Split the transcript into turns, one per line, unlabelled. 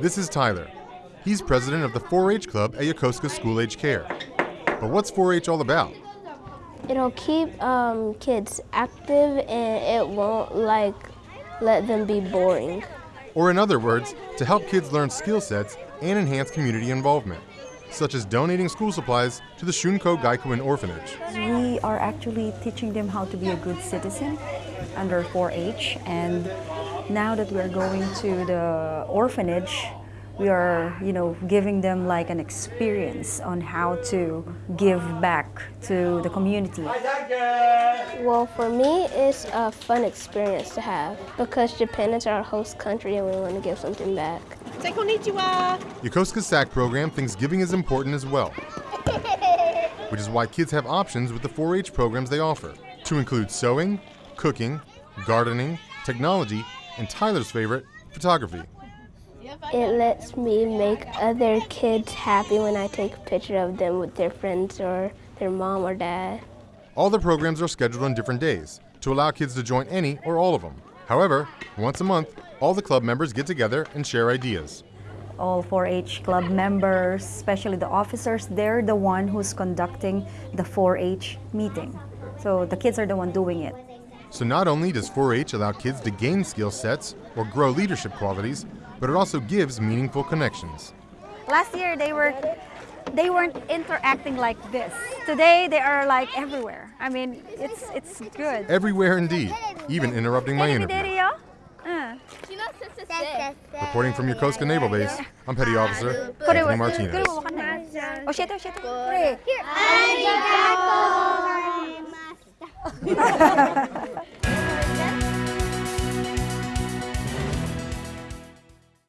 This is Tyler. He's president of the 4-H club at Yokosuka School Age Care. But what's 4-H all about?
It'll keep um, kids active and it won't like let them be boring.
Or in other words, to help kids learn skill sets and enhance community involvement, such as donating school supplies to the Shunko Gakuin Orphanage.
We are actually teaching them how to be a good citizen under 4-H and now that we're going to the orphanage, we are, you know, giving them like an experience on how to give back to the community.
Well, for me, it's a fun experience to have because Japan is our host country and we want to give something back.
Say konnichiwa.
Yokosuka's SAC program thinks giving is important as well, which is why kids have options with the 4-H programs they offer, to include sewing, cooking, gardening, technology, and Tyler's favorite, photography.
It lets me make other kids happy when I take a picture of them with their friends or their mom or dad.
All the programs are scheduled on different days to allow kids to join any or all of them. However, once a month, all the club members get together and share ideas.
All 4-H club members, especially the officers, they're the one who's conducting the 4-H meeting. So the kids are the one doing it.
So not only does 4-H allow kids to gain skill sets or grow leadership qualities, but it also gives meaningful connections.
Last year they were they weren't interacting like this. Today they are like everywhere. I mean, it's it's good.
Everywhere indeed, even interrupting my interview.
Uh.
Reporting from Yokosuka Naval Base, I'm Petty Officer Anthony Martinez.
Here.